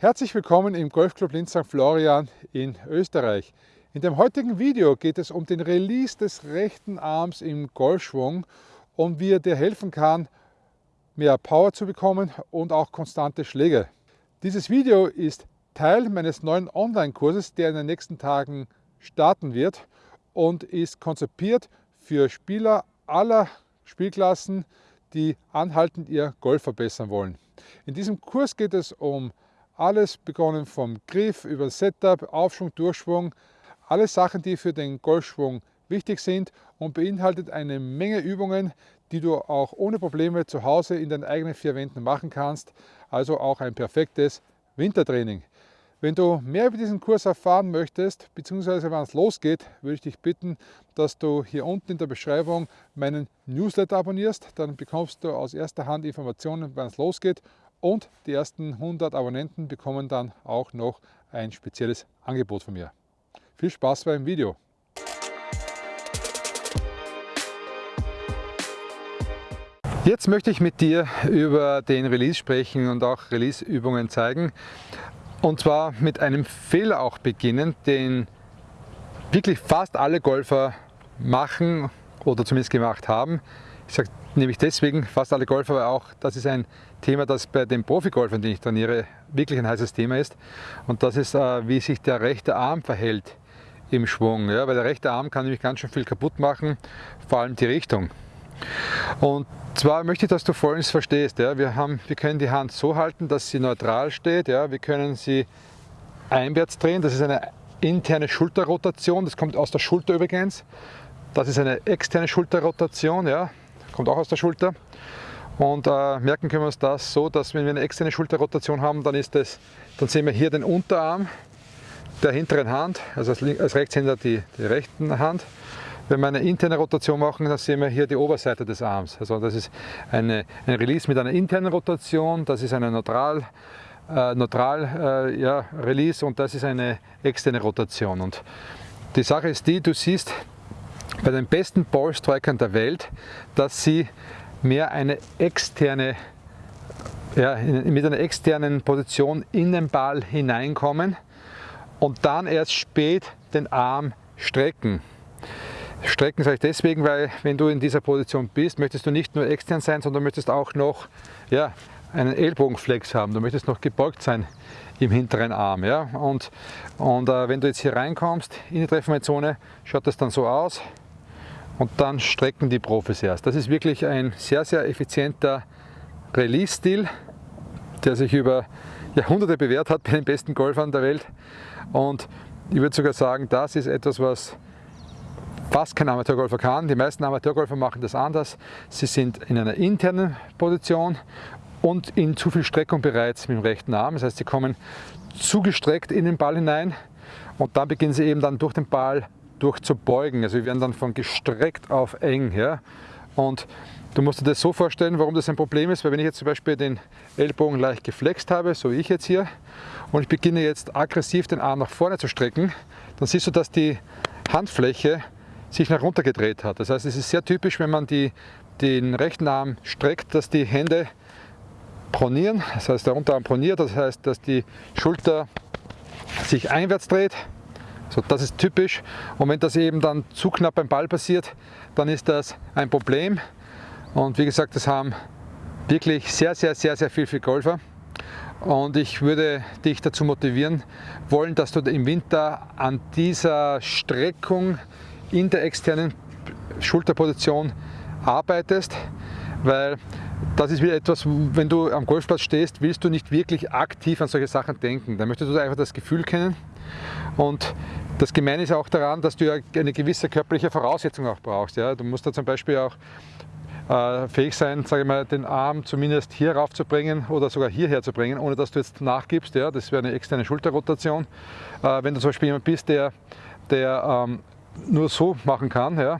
Herzlich willkommen im Golfclub Linz St. Florian in Österreich. In dem heutigen Video geht es um den Release des rechten Arms im Golfschwung und wie er dir helfen kann, mehr Power zu bekommen und auch konstante Schläge. Dieses Video ist Teil meines neuen Online-Kurses, der in den nächsten Tagen starten wird und ist konzipiert für Spieler aller Spielklassen, die anhaltend ihr Golf verbessern wollen. In diesem Kurs geht es um alles begonnen vom Griff über Setup, Aufschwung, Durchschwung, alle Sachen, die für den Golfschwung wichtig sind und beinhaltet eine Menge Übungen, die du auch ohne Probleme zu Hause in den eigenen vier Wänden machen kannst. Also auch ein perfektes Wintertraining. Wenn du mehr über diesen Kurs erfahren möchtest, beziehungsweise wann es losgeht, würde ich dich bitten, dass du hier unten in der Beschreibung meinen Newsletter abonnierst. Dann bekommst du aus erster Hand Informationen, wann es losgeht und die ersten 100 Abonnenten bekommen dann auch noch ein spezielles Angebot von mir. Viel Spaß beim Video! Jetzt möchte ich mit dir über den Release sprechen und auch Release-Übungen zeigen. Und zwar mit einem Fehler auch beginnen, den wirklich fast alle Golfer machen oder zumindest gemacht haben. Ich sage nämlich deswegen fast alle Golfer, weil auch das ist ein Thema, das bei den Profigolfern, die ich trainiere, wirklich ein heißes Thema ist. Und das ist, äh, wie sich der rechte Arm verhält im Schwung. Ja, weil der rechte Arm kann nämlich ganz schön viel kaputt machen, vor allem die Richtung. Und zwar möchte ich, dass du Folgendes verstehst. Ja. Wir, haben, wir können die Hand so halten, dass sie neutral steht. Ja. Wir können sie einwärts drehen. Das ist eine interne Schulterrotation. Das kommt aus der Schulter übrigens. Das ist eine externe Schulterrotation. Ja kommt auch aus der Schulter. Und äh, merken können wir uns das so, dass wenn wir eine externe Schulterrotation haben, dann, ist das, dann sehen wir hier den Unterarm der hinteren Hand, also als, als Rechtshänder die, die rechten Hand. Wenn wir eine interne Rotation machen, dann sehen wir hier die Oberseite des Arms. Also das ist eine, ein Release mit einer internen Rotation, das ist eine neutral, äh, neutral äh, ja, Release und das ist eine externe Rotation. Und die Sache ist die, du siehst bei den besten Ballstrikern der Welt, dass sie mehr eine externe, ja, mit einer externen Position in den Ball hineinkommen und dann erst spät den Arm strecken. Strecken sage ich deswegen, weil wenn du in dieser Position bist, möchtest du nicht nur extern sein, sondern möchtest auch noch ja, einen Ellbogenflex haben. Du möchtest noch gebeugt sein im hinteren Arm. Ja? Und, und äh, wenn du jetzt hier reinkommst in die Treffmeitzone, schaut das dann so aus und dann strecken die Profis erst. Das ist wirklich ein sehr, sehr effizienter Release-Stil, der sich über Jahrhunderte bewährt hat bei den besten Golfern der Welt. Und ich würde sogar sagen, das ist etwas, was fast kein Amateurgolfer kann. Die meisten Amateurgolfer machen das anders. Sie sind in einer internen Position und in zu viel Streckung bereits mit dem rechten Arm. Das heißt, sie kommen zugestreckt in den Ball hinein und dann beginnen sie eben dann durch den Ball durchzubeugen. Also wir werden dann von gestreckt auf eng. Ja? Und du musst dir das so vorstellen, warum das ein Problem ist, weil wenn ich jetzt zum Beispiel den Ellbogen leicht geflext habe, so wie ich jetzt hier, und ich beginne jetzt aggressiv den Arm nach vorne zu strecken, dann siehst du, dass die Handfläche sich nach runter gedreht hat. Das heißt, es ist sehr typisch, wenn man die, den rechten Arm streckt, dass die Hände pronieren, das heißt der Unterarm proniert, das heißt, dass die Schulter sich einwärts dreht. So, das ist typisch. Und wenn das eben dann zu knapp beim Ball passiert, dann ist das ein Problem. Und wie gesagt, das haben wirklich sehr, sehr, sehr, sehr viel, viel Golfer. Und ich würde dich dazu motivieren wollen, dass du im Winter an dieser Streckung in der externen Schulterposition arbeitest, weil das ist wieder etwas, wenn du am Golfplatz stehst, willst du nicht wirklich aktiv an solche Sachen denken. Dann möchtest du einfach das Gefühl kennen und das Gemeine ist auch daran, dass du ja eine gewisse körperliche Voraussetzung auch brauchst. Ja? Du musst da zum Beispiel auch äh, fähig sein, sage ich mal, den Arm zumindest hier rauf zu bringen oder sogar hierher zu bringen, ohne dass du jetzt nachgibst. Ja? Das wäre eine externe Schulterrotation. Äh, wenn du zum Beispiel jemand bist, der, der ähm, nur so machen kann, ja,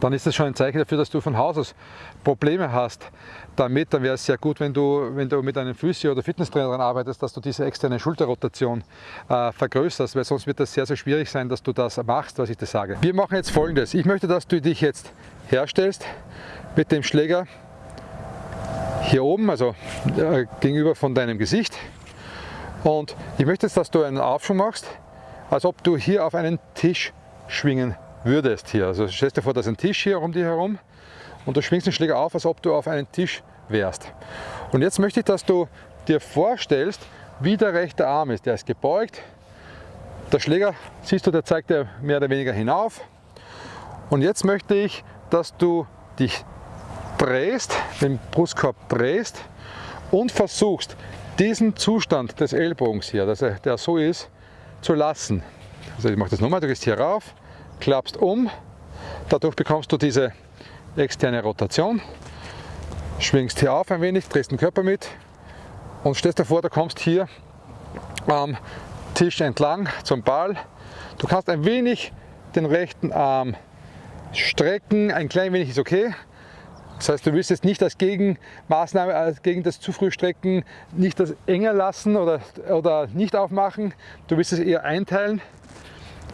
dann ist das schon ein Zeichen dafür, dass du von Haus aus Probleme hast damit. Dann wäre es sehr gut, wenn du, wenn du mit einem Physio- oder Fitnesstrainer daran arbeitest, dass du diese externe Schulterrotation äh, vergrößerst, weil sonst wird das sehr, sehr schwierig sein, dass du das machst, was ich dir sage. Wir machen jetzt folgendes. Ich möchte, dass du dich jetzt herstellst mit dem Schläger hier oben, also äh, gegenüber von deinem Gesicht Und ich möchte jetzt, dass du einen Aufschwung machst, als ob du hier auf einen Tisch schwingen würdest hier. Also stell dir vor, da ist ein Tisch hier um dich herum und du schwingst den Schläger auf, als ob du auf einen Tisch wärst. Und jetzt möchte ich, dass du dir vorstellst, wie der rechte Arm ist. Der ist gebeugt. Der Schläger, siehst du, der zeigt ja mehr oder weniger hinauf. Und jetzt möchte ich, dass du dich drehst, den Brustkorb drehst und versuchst, diesen Zustand des Ellbogens hier, dass er, der so ist, zu lassen. Also ich mache das nochmal, du gehst hier rauf, klappst um, dadurch bekommst du diese externe Rotation, schwingst hier auf ein wenig, drehst den Körper mit und stellst dir vor, du kommst hier am Tisch entlang zum Ball. Du kannst ein wenig den rechten Arm strecken, ein klein wenig ist okay. Das heißt, du willst jetzt nicht als Gegenmaßnahme, als gegen das zu früh strecken, nicht das enger lassen oder, oder nicht aufmachen. Du willst es eher einteilen.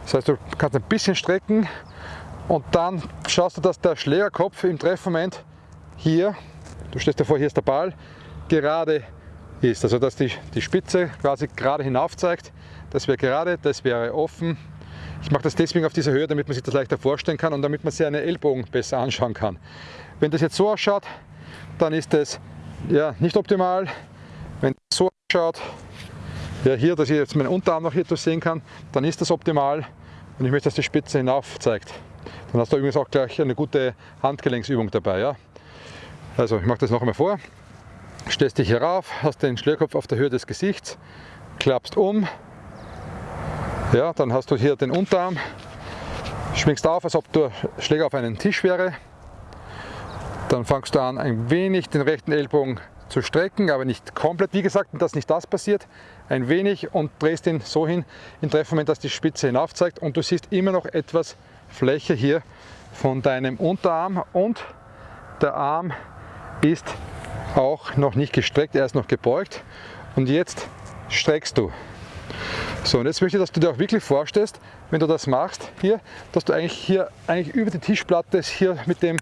Das heißt, du kannst ein bisschen strecken und dann schaust du, dass der Schlägerkopf im Treffmoment hier, du stellst dir vor, hier ist der Ball, gerade ist. Also dass die, die Spitze quasi gerade hinauf zeigt. Das wäre gerade, das wäre offen. Ich mache das deswegen auf dieser Höhe, damit man sich das leichter vorstellen kann und damit man seine Ellbogen besser anschauen kann. Wenn das jetzt so ausschaut, dann ist das ja, nicht optimal. Wenn das so ausschaut, ja, hier, dass ich jetzt meinen Unterarm noch hier sehen kann, dann ist das optimal und ich möchte, dass die Spitze hinauf zeigt. Dann hast du übrigens auch gleich eine gute Handgelenksübung dabei. Ja? Also ich mache das noch einmal vor. Stellst dich hier rauf, hast den Schlierkopf auf der Höhe des Gesichts, klappst um, ja, dann hast du hier den Unterarm, schwingst auf, als ob der Schläger auf einen Tisch wäre. Dann fangst du an, ein wenig den rechten Ellbogen zu strecken, aber nicht komplett, wie gesagt, dass nicht das passiert. Ein wenig und drehst ihn so hin im Treffmoment, dass die Spitze hinauf zeigt und du siehst immer noch etwas Fläche hier von deinem Unterarm und der Arm ist auch noch nicht gestreckt, er ist noch gebeugt und jetzt streckst du. So, und jetzt möchte ich, dass du dir auch wirklich vorstellst, wenn du das machst hier, dass du eigentlich hier eigentlich über die Tischplatte hier mit dem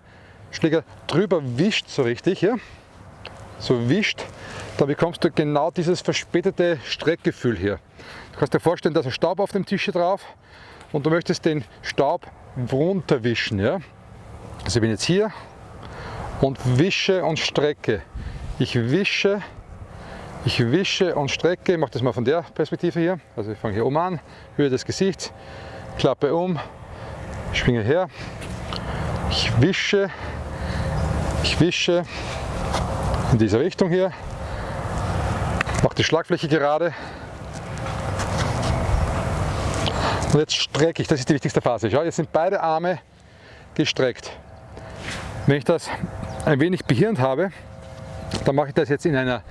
Schläger drüber wischt, so richtig, ja? So wischt, da bekommst du genau dieses verspätete Streckgefühl hier. Du kannst dir vorstellen, da ist ein Staub auf dem Tisch hier drauf und du möchtest den Staub runterwischen. Ja? Also ich bin jetzt hier und wische und strecke. Ich wische, ich wische und strecke, ich mache das mal von der Perspektive hier. Also ich fange hier oben an, Höhe des Gesichts, klappe um, schwinge her, ich wische, ich wische in dieser Richtung hier, mache die Schlagfläche gerade und jetzt strecke ich, das ist die wichtigste Phase. Schau, jetzt sind beide Arme gestreckt. Wenn ich das ein wenig behirnt habe, dann mache ich das jetzt in einer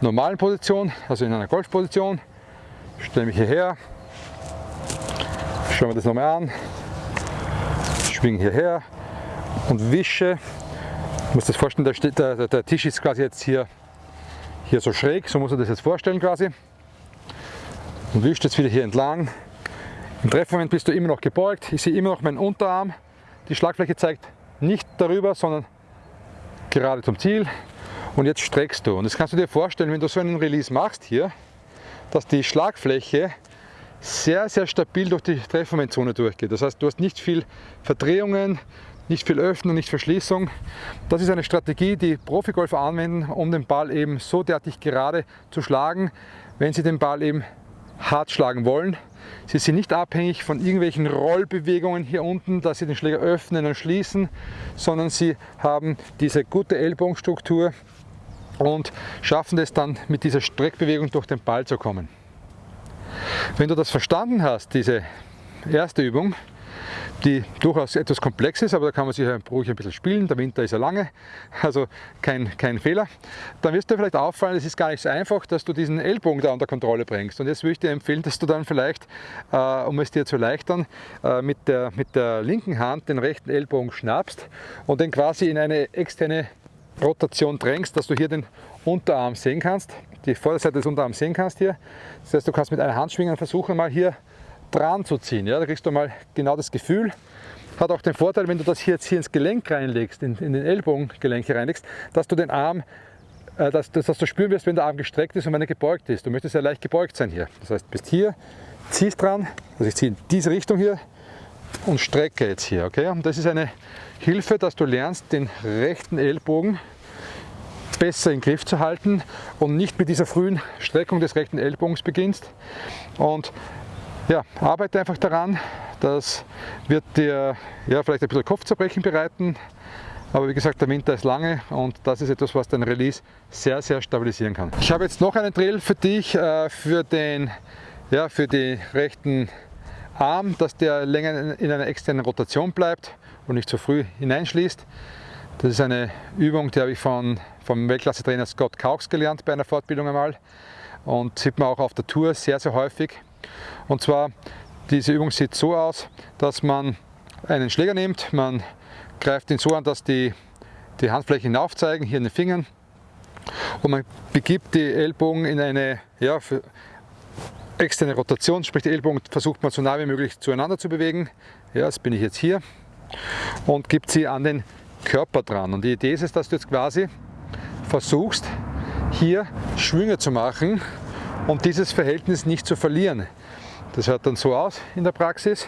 normalen Position, also in einer Golfposition. Stelle mich hierher, schauen wir das nochmal an, schwinge hierher und wische. Ich muss das vorstellen, der, der, der Tisch ist quasi jetzt hier, hier so schräg, so muss man das jetzt vorstellen quasi. Und wische jetzt wieder hier entlang. Im Treffmoment bist du immer noch gebeugt. Ich sehe immer noch meinen Unterarm. Die Schlagfläche zeigt nicht darüber, sondern gerade zum Ziel und jetzt streckst du. Und das kannst du dir vorstellen, wenn du so einen Release machst hier, dass die Schlagfläche sehr, sehr stabil durch die Treffmomentzone durchgeht. Das heißt, du hast nicht viel Verdrehungen, nicht viel Öffnung, nicht Verschließung. Das ist eine Strategie, die Profigolfer anwenden, um den Ball eben so derartig gerade zu schlagen, wenn sie den Ball eben hart schlagen wollen. Sie sind nicht abhängig von irgendwelchen Rollbewegungen hier unten, dass sie den Schläger öffnen und schließen, sondern sie haben diese gute Ellbogenstruktur und schaffen es dann mit dieser Streckbewegung durch den Ball zu kommen. Wenn du das verstanden hast, diese erste Übung, die durchaus etwas komplex ist, aber da kann man sich ruhig ein bisschen spielen. Der Winter ist ja lange, also kein, kein Fehler. Dann wirst du vielleicht auffallen, es ist gar nicht so einfach, dass du diesen Ellbogen da unter Kontrolle bringst. Und jetzt würde ich dir empfehlen, dass du dann vielleicht, äh, um es dir zu erleichtern, äh, mit, der, mit der linken Hand den rechten Ellbogen schnappst und den quasi in eine externe Rotation drängst, dass du hier den Unterarm sehen kannst, die Vorderseite des Unterarms sehen kannst hier. Das heißt, du kannst mit einer Hand schwingen versuchen mal hier dran zu ziehen. Ja? Da kriegst du mal genau das Gefühl. Hat auch den Vorteil, wenn du das hier jetzt hier ins Gelenk reinlegst, in, in den Ellbogengelenk reinlegst, dass du den Arm äh, dass, dass, dass, du spüren wirst, wenn der Arm gestreckt ist und wenn er gebeugt ist. Du möchtest ja leicht gebeugt sein hier. Das heißt, bist hier, ziehst dran, also ich ziehe in diese Richtung hier und strecke jetzt hier. Okay? Und das ist eine Hilfe, dass du lernst, den rechten Ellbogen besser in den Griff zu halten und nicht mit dieser frühen Streckung des rechten Ellbogens beginnst. Und ja, arbeite einfach daran, das wird dir ja, vielleicht ein bisschen Kopfzerbrechen bereiten, aber wie gesagt, der Winter ist lange und das ist etwas, was dein Release sehr, sehr stabilisieren kann. Ich habe jetzt noch einen Drill für dich, äh, für, den, ja, für die rechten Arm, dass der länger in einer externen Rotation bleibt und nicht zu früh hineinschließt. Das ist eine Übung, die habe ich von, vom Weltklasse-Trainer Scott Caux gelernt bei einer Fortbildung einmal und sieht man auch auf der Tour sehr, sehr häufig. Und zwar, diese Übung sieht so aus, dass man einen Schläger nimmt, man greift ihn so an, dass die, die Handflächen aufzeigen, hier in den Fingern. Und man begibt die Ellbogen in eine ja, externe Rotation, sprich die Ellbogen versucht man so nah wie möglich zueinander zu bewegen. Ja, das bin ich jetzt hier. Und gibt sie an den Körper dran. Und die Idee ist es, dass du jetzt quasi versuchst, hier Schwünge zu machen und dieses Verhältnis nicht zu verlieren. Das hört dann so aus in der Praxis.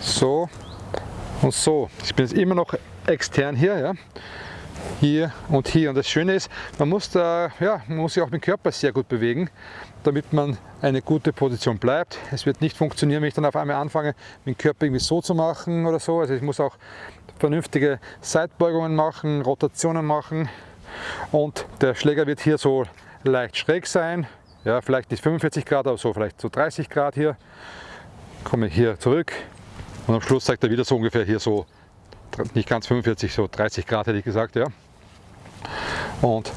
So und so. Ich bin jetzt immer noch extern hier, ja. hier und hier. Und das Schöne ist, man muss, da, ja, man muss sich auch mit dem Körper sehr gut bewegen, damit man eine gute Position bleibt. Es wird nicht funktionieren, wenn ich dann auf einmal anfange, mit dem Körper irgendwie so zu machen oder so. Also ich muss auch vernünftige Seitbeugungen machen, Rotationen machen und der Schläger wird hier so leicht schräg sein. Ja, vielleicht nicht 45 Grad, aber so vielleicht so 30 Grad hier. Komme hier zurück, und am Schluss zeigt er wieder so ungefähr hier so, nicht ganz 45, so 30 Grad hätte ich gesagt. Ja. Und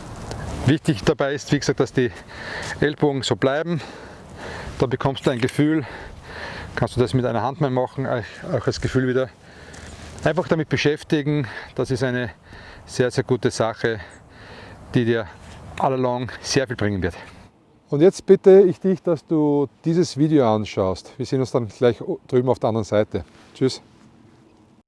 wichtig dabei ist, wie gesagt, dass die Ellbogen so bleiben. Da bekommst du ein Gefühl, kannst du das mit einer Hand mal machen, auch das Gefühl wieder. Einfach damit beschäftigen, das ist eine sehr, sehr gute Sache, die dir allalong sehr viel bringen wird. Und jetzt bitte ich dich, dass du dieses Video anschaust. Wir sehen uns dann gleich drüben auf der anderen Seite. Tschüss.